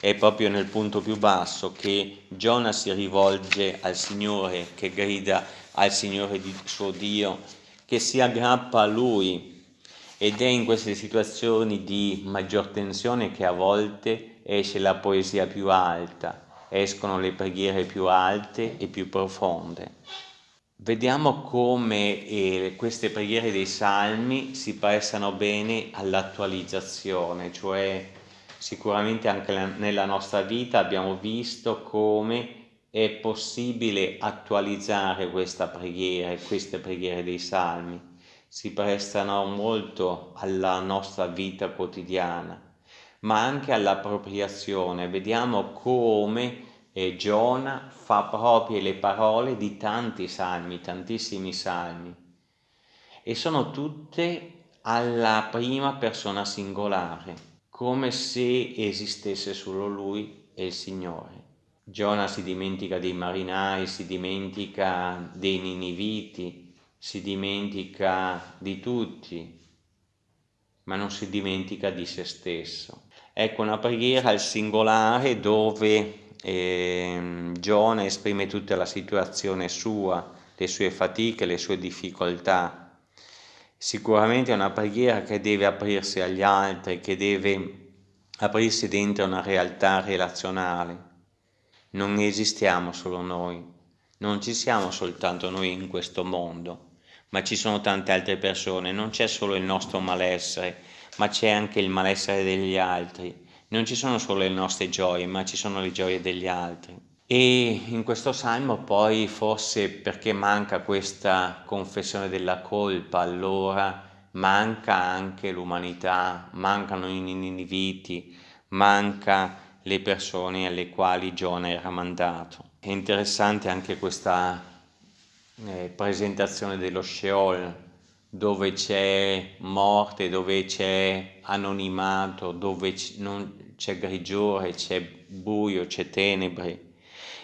è proprio nel punto più basso che Giona si rivolge al Signore, che grida al Signore di suo Dio, che si aggrappa a Lui ed è in queste situazioni di maggior tensione che a volte esce la poesia più alta, escono le preghiere più alte e più profonde. Vediamo come eh, queste preghiere dei salmi si prestano bene all'attualizzazione, cioè sicuramente anche nella nostra vita abbiamo visto come è possibile attualizzare questa preghiera, queste preghiere dei salmi, si prestano molto alla nostra vita quotidiana, ma anche all'appropriazione. Vediamo come eh, Giona fa proprie le parole di tanti salmi, tantissimi salmi, e sono tutte alla prima persona singolare, come se esistesse solo lui e il Signore. Giona si dimentica dei marinai, si dimentica dei niniviti, si dimentica di tutti, ma non si dimentica di se stesso. Ecco una preghiera al singolare dove eh, Giona esprime tutta la situazione sua, le sue fatiche, le sue difficoltà. Sicuramente è una preghiera che deve aprirsi agli altri, che deve aprirsi dentro una realtà relazionale. Non esistiamo solo noi, non ci siamo soltanto noi in questo mondo, ma ci sono tante altre persone, non c'è solo il nostro malessere, ma c'è anche il malessere degli altri, non ci sono solo le nostre gioie, ma ci sono le gioie degli altri. E in questo salmo poi forse perché manca questa confessione della colpa, allora manca anche l'umanità, mancano i niniviti, manca le persone alle quali Giona era mandato. È interessante anche questa eh, presentazione dello Sheol, dove c'è morte, dove c'è anonimato, dove c'è grigiore, c'è buio, c'è tenebre.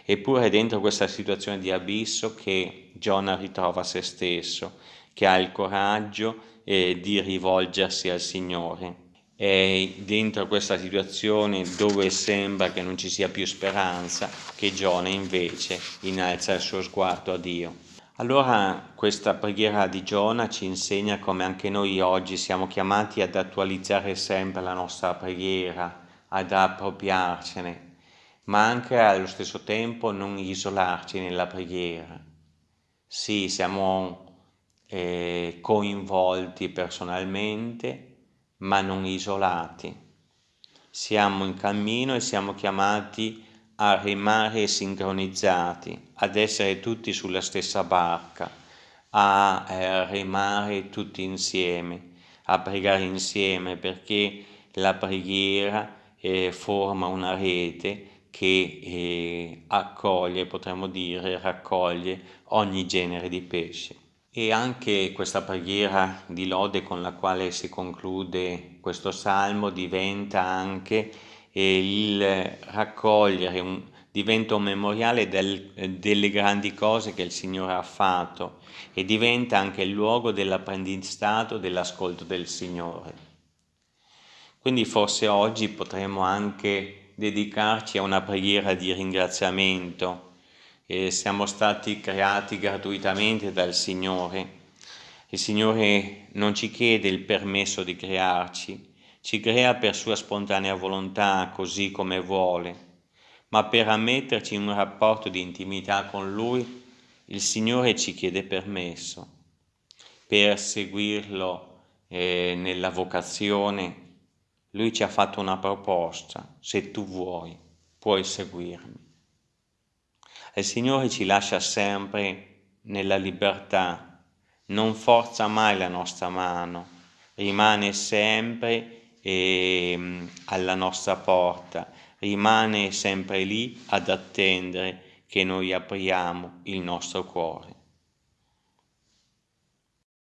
Eppure è dentro questa situazione di abisso che Giona ritrova se stesso, che ha il coraggio eh, di rivolgersi al Signore è dentro questa situazione dove sembra che non ci sia più speranza, che Giona invece innalza il suo sguardo a Dio. Allora questa preghiera di Giona ci insegna come anche noi oggi siamo chiamati ad attualizzare sempre la nostra preghiera, ad appropriarcene, ma anche allo stesso tempo non isolarci nella preghiera. Sì, siamo eh, coinvolti personalmente, ma non isolati. Siamo in cammino e siamo chiamati a remare sincronizzati, ad essere tutti sulla stessa barca, a eh, remare tutti insieme, a pregare insieme perché la preghiera eh, forma una rete che eh, accoglie, potremmo dire, raccoglie ogni genere di pesce. E anche questa preghiera di lode con la quale si conclude questo salmo diventa anche eh, il raccogliere, un, diventa un memoriale del, delle grandi cose che il Signore ha fatto e diventa anche il luogo dell'apprendistato, dell'ascolto del Signore. Quindi forse oggi potremmo anche dedicarci a una preghiera di ringraziamento e siamo stati creati gratuitamente dal Signore. Il Signore non ci chiede il permesso di crearci, ci crea per sua spontanea volontà, così come vuole, ma per ammetterci in un rapporto di intimità con Lui, il Signore ci chiede permesso. Per seguirlo eh, nella vocazione, Lui ci ha fatto una proposta, se tu vuoi, puoi seguirmi. Il Signore ci lascia sempre nella libertà, non forza mai la nostra mano, rimane sempre eh, alla nostra porta, rimane sempre lì ad attendere che noi apriamo il nostro cuore.